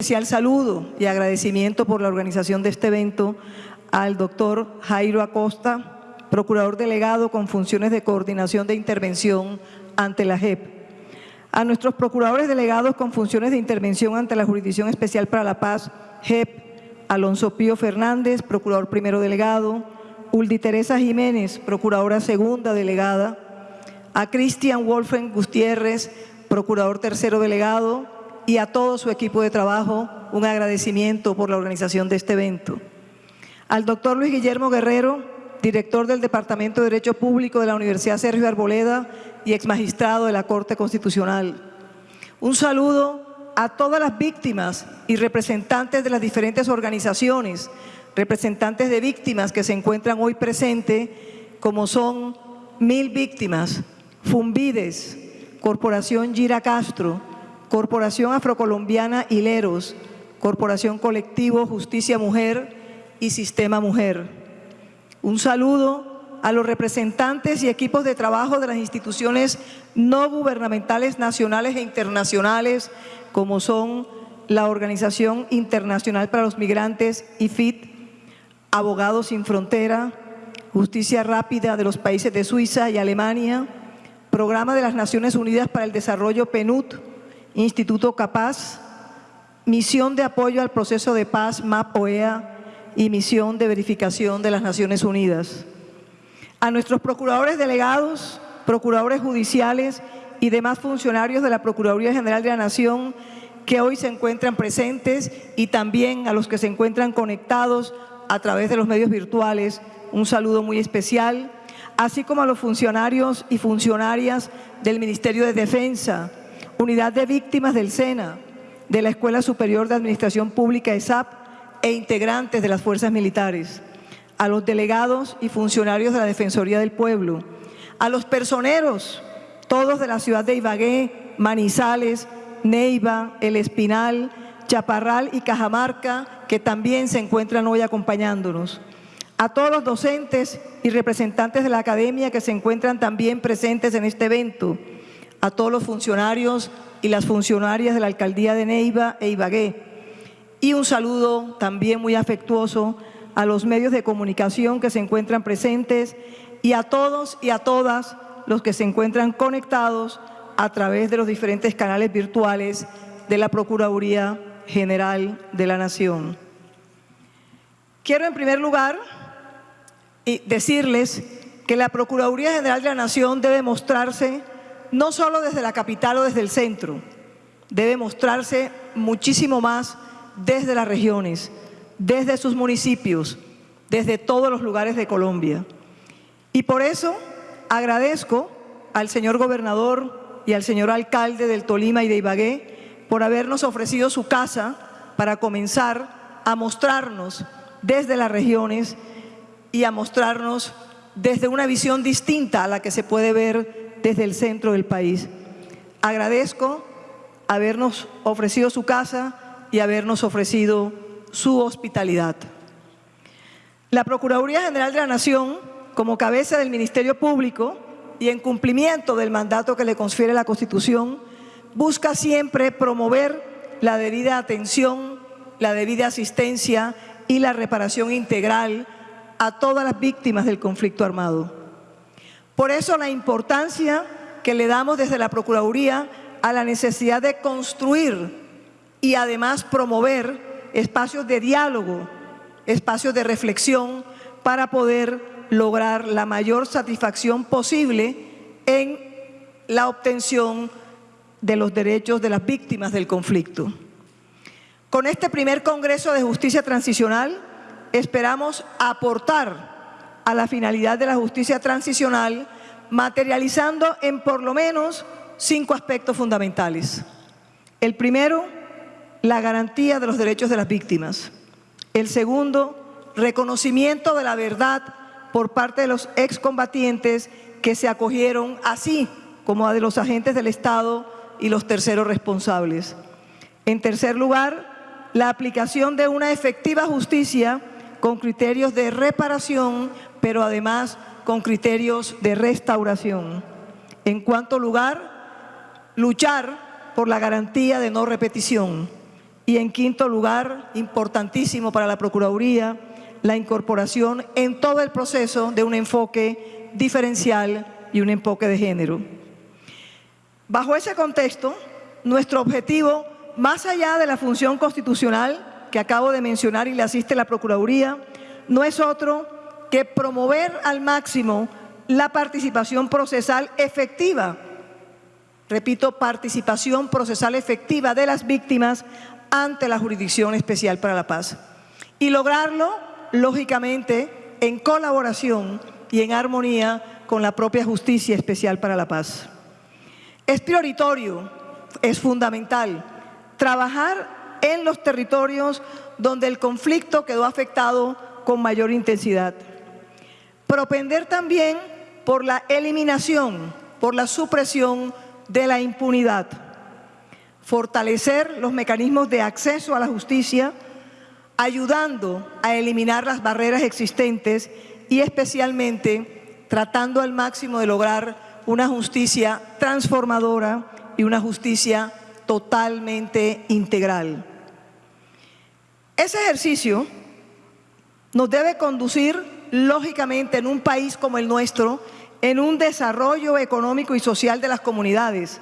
especial saludo y agradecimiento por la organización de este evento al doctor Jairo Acosta, procurador delegado con funciones de coordinación de intervención ante la JEP. A nuestros procuradores delegados con funciones de intervención ante la Jurisdicción Especial para la Paz, JEP, Alonso Pío Fernández, procurador primero delegado, Uldi Teresa Jiménez, procuradora segunda delegada, a Cristian Wolfen Gutiérrez, procurador tercero delegado, y a todo su equipo de trabajo un agradecimiento por la organización de este evento. Al doctor Luis Guillermo Guerrero, director del Departamento de Derecho Público de la Universidad Sergio Arboleda y exmagistrado de la Corte Constitucional. Un saludo a todas las víctimas y representantes de las diferentes organizaciones, representantes de víctimas que se encuentran hoy presentes, como son Mil Víctimas, Fumbides, Corporación Gira Castro, Corporación Afrocolombiana Hileros, Corporación Colectivo Justicia Mujer y Sistema Mujer. Un saludo a los representantes y equipos de trabajo de las instituciones no gubernamentales nacionales e internacionales, como son la Organización Internacional para los Migrantes, IFIT, Abogados Sin Frontera, Justicia Rápida de los países de Suiza y Alemania, Programa de las Naciones Unidas para el Desarrollo PNUD, Instituto Capaz, Misión de Apoyo al Proceso de Paz, MAP-OEA, y Misión de Verificación de las Naciones Unidas. A nuestros procuradores delegados, procuradores judiciales y demás funcionarios de la Procuraduría General de la Nación que hoy se encuentran presentes y también a los que se encuentran conectados a través de los medios virtuales, un saludo muy especial, así como a los funcionarios y funcionarias del Ministerio de Defensa, Unidad de Víctimas del SENA, de la Escuela Superior de Administración Pública ESAP e integrantes de las fuerzas militares, a los delegados y funcionarios de la Defensoría del Pueblo, a los personeros, todos de la ciudad de Ibagué, Manizales, Neiva, El Espinal, Chaparral y Cajamarca, que también se encuentran hoy acompañándonos. A todos los docentes y representantes de la academia que se encuentran también presentes en este evento, a todos los funcionarios y las funcionarias de la Alcaldía de Neiva e Ibagué. Y un saludo también muy afectuoso a los medios de comunicación que se encuentran presentes y a todos y a todas los que se encuentran conectados a través de los diferentes canales virtuales de la Procuraduría General de la Nación. Quiero en primer lugar decirles que la Procuraduría General de la Nación debe mostrarse no solo desde la capital o desde el centro, debe mostrarse muchísimo más desde las regiones, desde sus municipios, desde todos los lugares de Colombia. Y por eso agradezco al señor gobernador y al señor alcalde del Tolima y de Ibagué por habernos ofrecido su casa para comenzar a mostrarnos desde las regiones y a mostrarnos desde una visión distinta a la que se puede ver desde el centro del país. Agradezco habernos ofrecido su casa y habernos ofrecido su hospitalidad. La Procuraduría General de la Nación, como cabeza del Ministerio Público y en cumplimiento del mandato que le confiere la Constitución, busca siempre promover la debida atención, la debida asistencia y la reparación integral a todas las víctimas del conflicto armado. Por eso la importancia que le damos desde la Procuraduría a la necesidad de construir y además promover espacios de diálogo, espacios de reflexión para poder lograr la mayor satisfacción posible en la obtención de los derechos de las víctimas del conflicto. Con este primer Congreso de Justicia Transicional esperamos aportar a la finalidad de la justicia transicional, materializando en por lo menos cinco aspectos fundamentales. El primero, la garantía de los derechos de las víctimas. El segundo, reconocimiento de la verdad por parte de los excombatientes que se acogieron así como a de los agentes del Estado y los terceros responsables. En tercer lugar, la aplicación de una efectiva justicia con criterios de reparación pero además con criterios de restauración. En cuanto lugar, luchar por la garantía de no repetición. Y en quinto lugar, importantísimo para la Procuraduría, la incorporación en todo el proceso de un enfoque diferencial y un enfoque de género. Bajo ese contexto, nuestro objetivo, más allá de la función constitucional que acabo de mencionar y le asiste la Procuraduría, no es otro que promover al máximo la participación procesal efectiva, repito, participación procesal efectiva de las víctimas ante la Jurisdicción Especial para la Paz. Y lograrlo, lógicamente, en colaboración y en armonía con la propia Justicia Especial para la Paz. Es prioritario, es fundamental, trabajar en los territorios donde el conflicto quedó afectado con mayor intensidad. Propender también por la eliminación, por la supresión de la impunidad fortalecer los mecanismos de acceso a la justicia, ayudando a eliminar las barreras existentes y especialmente tratando al máximo de lograr una justicia transformadora y una justicia totalmente integral. Ese ejercicio nos debe conducir, lógicamente, en un país como el nuestro, en un desarrollo económico y social de las comunidades,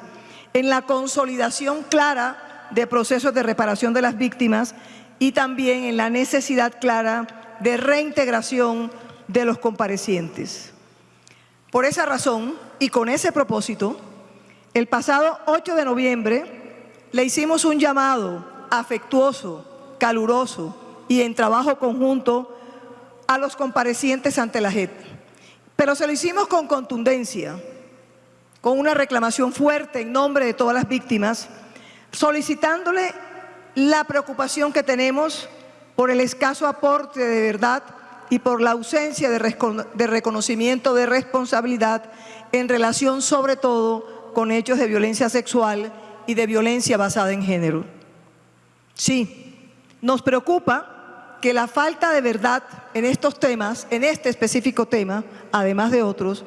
en la consolidación clara de procesos de reparación de las víctimas y también en la necesidad clara de reintegración de los comparecientes. Por esa razón y con ese propósito, el pasado 8 de noviembre le hicimos un llamado afectuoso, caluroso y en trabajo conjunto a los comparecientes ante la JEP. Pero se lo hicimos con contundencia, con una reclamación fuerte en nombre de todas las víctimas, solicitándole la preocupación que tenemos por el escaso aporte de verdad y por la ausencia de, reconocimiento de responsabilidad en relación sobre todo con hechos de violencia sexual y de violencia basada en género. Sí, nos preocupa que la falta de verdad en estos temas, en este específico tema, además de otros,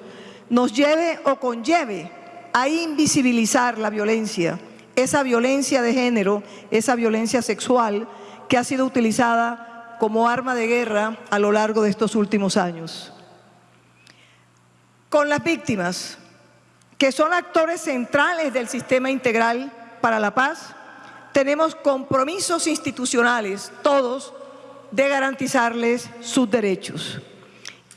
nos lleve o conlleve a invisibilizar la violencia, esa violencia de género, esa violencia sexual que ha sido utilizada como arma de guerra a lo largo de estos últimos años. Con las víctimas, que son actores centrales del sistema integral para la paz, tenemos compromisos institucionales, todos, de garantizarles sus derechos.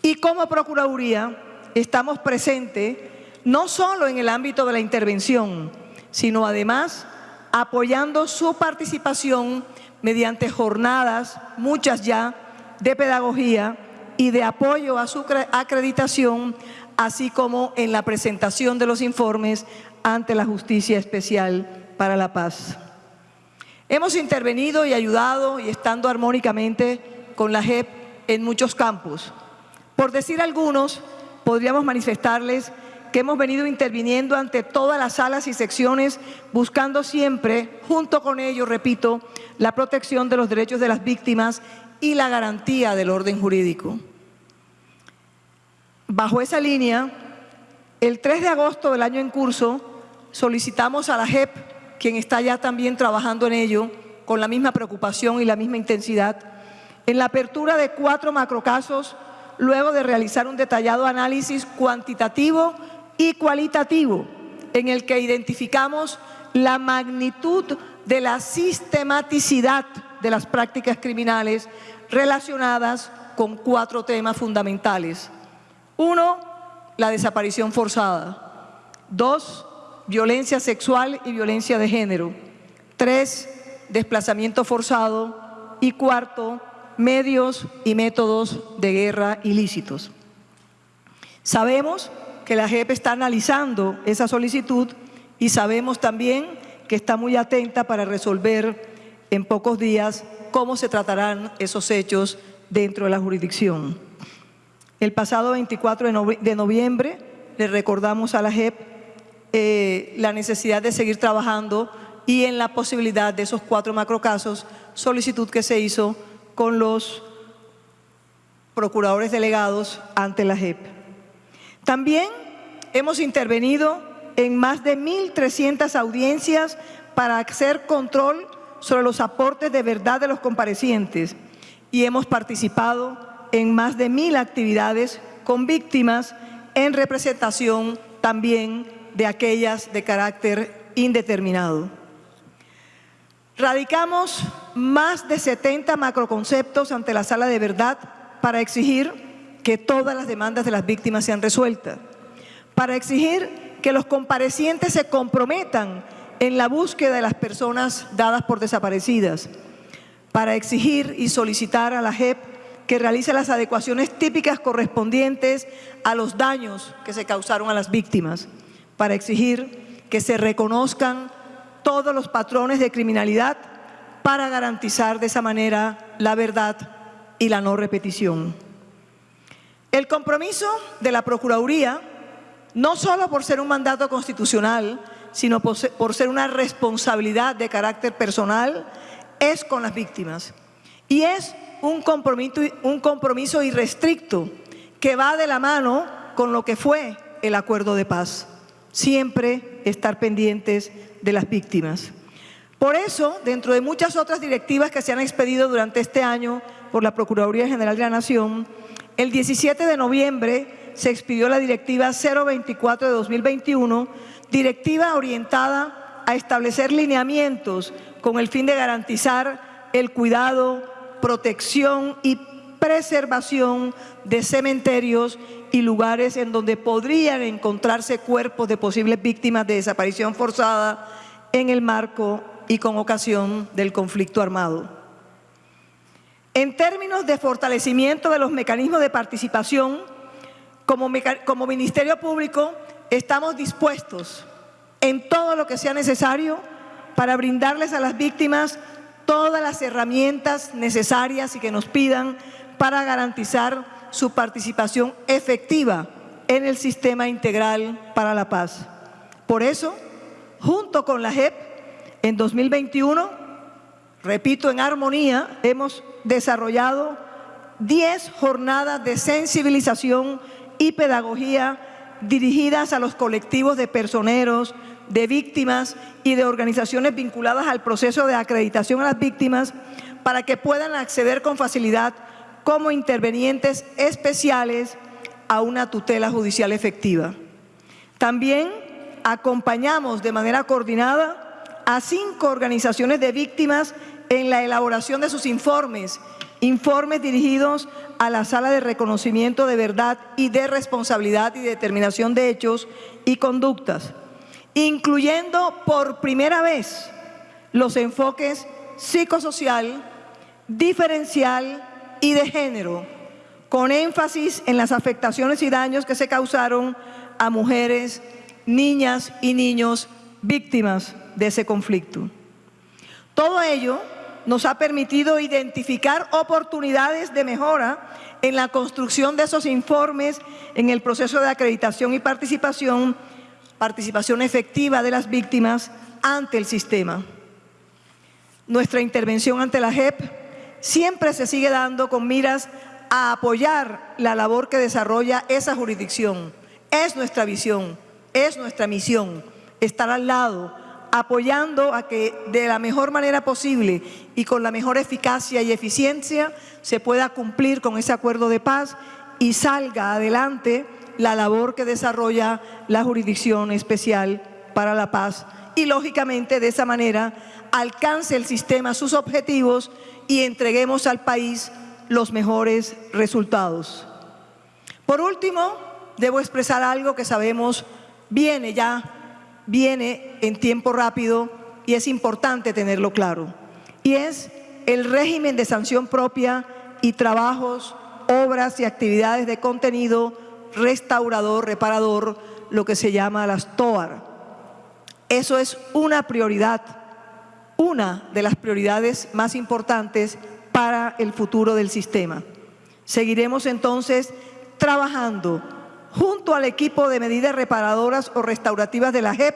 Y como Procuraduría, estamos presentes no solo en el ámbito de la intervención, sino además apoyando su participación mediante jornadas, muchas ya, de pedagogía y de apoyo a su acreditación, así como en la presentación de los informes ante la Justicia Especial para la Paz. Hemos intervenido y ayudado y estando armónicamente con la JEP en muchos campos. Por decir algunos, podríamos manifestarles que hemos venido interviniendo ante todas las salas y secciones, buscando siempre, junto con ellos, repito, la protección de los derechos de las víctimas y la garantía del orden jurídico. Bajo esa línea, el 3 de agosto del año en curso, solicitamos a la JEP, quien está ya también trabajando en ello, con la misma preocupación y la misma intensidad, en la apertura de cuatro macrocasos luego de realizar un detallado análisis cuantitativo y cualitativo en el que identificamos la magnitud de la sistematicidad de las prácticas criminales relacionadas con cuatro temas fundamentales. Uno, la desaparición forzada. Dos, violencia sexual y violencia de género. Tres, desplazamiento forzado. Y cuarto, medios y métodos de guerra ilícitos. Sabemos que la JEP está analizando esa solicitud y sabemos también que está muy atenta para resolver en pocos días cómo se tratarán esos hechos dentro de la jurisdicción. El pasado 24 de noviembre le recordamos a la JEP eh, la necesidad de seguir trabajando y en la posibilidad de esos cuatro macrocasos, solicitud que se hizo con los procuradores delegados ante la JEP. También hemos intervenido en más de 1.300 audiencias para hacer control sobre los aportes de verdad de los comparecientes y hemos participado en más de mil actividades con víctimas en representación también de aquellas de carácter indeterminado. Radicamos más de 70 macroconceptos ante la Sala de Verdad para exigir que todas las demandas de las víctimas sean resueltas, para exigir que los comparecientes se comprometan en la búsqueda de las personas dadas por desaparecidas, para exigir y solicitar a la JEP que realice las adecuaciones típicas correspondientes a los daños que se causaron a las víctimas, para exigir que se reconozcan todos los patrones de criminalidad para garantizar de esa manera la verdad y la no repetición. El compromiso de la Procuraduría, no solo por ser un mandato constitucional, sino por ser una responsabilidad de carácter personal, es con las víctimas. Y es un compromiso, un compromiso irrestricto que va de la mano con lo que fue el acuerdo de paz. Siempre estar pendientes de las víctimas. Por eso, dentro de muchas otras directivas que se han expedido durante este año por la Procuraduría General de la Nación, el 17 de noviembre se expidió la Directiva 024 de 2021, directiva orientada a establecer lineamientos con el fin de garantizar el cuidado, protección y preservación de cementerios y lugares en donde podrían encontrarse cuerpos de posibles víctimas de desaparición forzada en el marco y con ocasión del conflicto armado. En términos de fortalecimiento de los mecanismos de participación, como, como Ministerio Público estamos dispuestos en todo lo que sea necesario para brindarles a las víctimas todas las herramientas necesarias y que nos pidan para garantizar su participación efectiva en el sistema integral para la paz. Por eso, junto con la JEP, en 2021, repito, en armonía, hemos desarrollado 10 jornadas de sensibilización y pedagogía dirigidas a los colectivos de personeros, de víctimas y de organizaciones vinculadas al proceso de acreditación a las víctimas para que puedan acceder con facilidad como intervenientes especiales a una tutela judicial efectiva. También acompañamos de manera coordinada a cinco organizaciones de víctimas en la elaboración de sus informes, informes dirigidos a la Sala de Reconocimiento de Verdad y de Responsabilidad y Determinación de Hechos y Conductas, incluyendo por primera vez los enfoques psicosocial, diferencial y de género, con énfasis en las afectaciones y daños que se causaron a mujeres, niñas y niños víctimas de ese conflicto. Todo ello nos ha permitido identificar oportunidades de mejora en la construcción de esos informes, en el proceso de acreditación y participación participación efectiva de las víctimas ante el sistema. Nuestra intervención ante la JEP siempre se sigue dando con miras a apoyar la labor que desarrolla esa jurisdicción. Es nuestra visión, es nuestra misión, estar al lado, apoyando a que de la mejor manera posible y con la mejor eficacia y eficiencia se pueda cumplir con ese acuerdo de paz y salga adelante la labor que desarrolla la Jurisdicción Especial para la Paz y, lógicamente, de esa manera alcance el sistema sus objetivos y entreguemos al país los mejores resultados. Por último, debo expresar algo que sabemos viene ya, viene en tiempo rápido y es importante tenerlo claro. Y es el régimen de sanción propia y trabajos, obras y actividades de contenido restaurador, reparador, lo que se llama las TOAR. Eso es una prioridad, una de las prioridades más importantes para el futuro del sistema. Seguiremos entonces trabajando junto al equipo de medidas reparadoras o restaurativas de la JEP,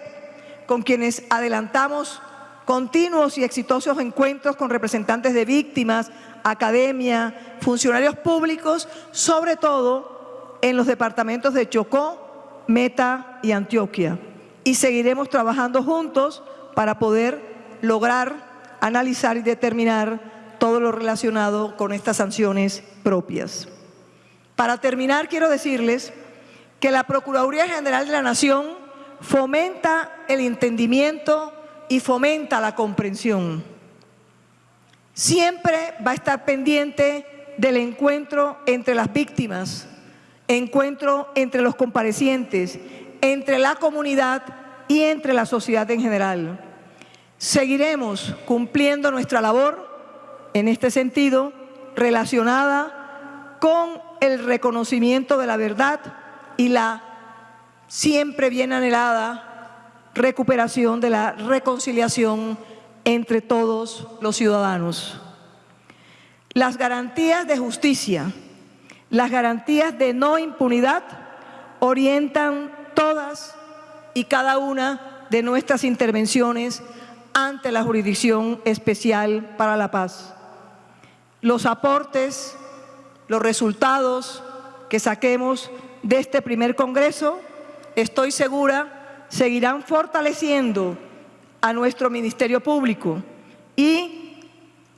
con quienes adelantamos continuos y exitosos encuentros con representantes de víctimas, academia, funcionarios públicos, sobre todo en los departamentos de Chocó, Meta y Antioquia. Y seguiremos trabajando juntos para poder lograr analizar y determinar todo lo relacionado con estas sanciones propias. Para terminar, quiero decirles que la Procuraduría General de la Nación fomenta el entendimiento y fomenta la comprensión. Siempre va a estar pendiente del encuentro entre las víctimas, encuentro entre los comparecientes, entre la comunidad y entre la sociedad en general. Seguiremos cumpliendo nuestra labor en este sentido relacionada con el reconocimiento de la verdad y la siempre bien anhelada recuperación de la reconciliación entre todos los ciudadanos. Las garantías de justicia, las garantías de no impunidad orientan todas y cada una de nuestras intervenciones ante la Jurisdicción Especial para la Paz. Los aportes, los resultados que saquemos de este primer Congreso, estoy segura, seguirán fortaleciendo a nuestro Ministerio Público y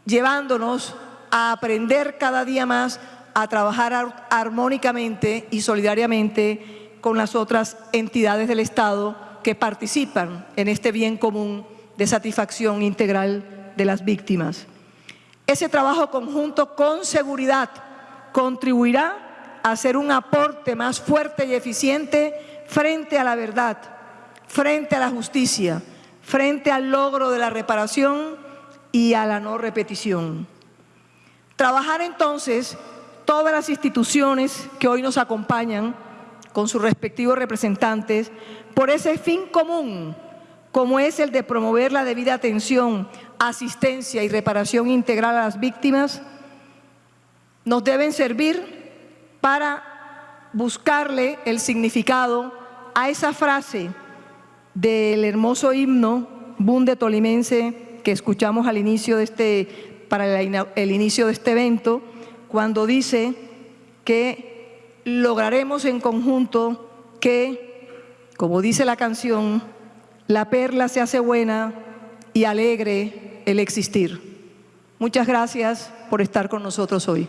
llevándonos a aprender cada día más a trabajar armónicamente y solidariamente con las otras entidades del Estado que participan en este bien común de satisfacción integral de las víctimas. Ese trabajo conjunto con seguridad contribuirá a hacer un aporte más fuerte y eficiente frente a la verdad, frente a la justicia, frente al logro de la reparación y a la no repetición. Trabajar entonces todas las instituciones que hoy nos acompañan con sus respectivos representantes por ese fin común como es el de promover la debida atención, asistencia y reparación integral a las víctimas, nos deben servir para buscarle el significado a esa frase del hermoso himno Bunde Tolimense que escuchamos al inicio de este, para el inicio de este evento, cuando dice que lograremos en conjunto que, como dice la canción, la perla se hace buena y alegre el existir. Muchas gracias por estar con nosotros hoy.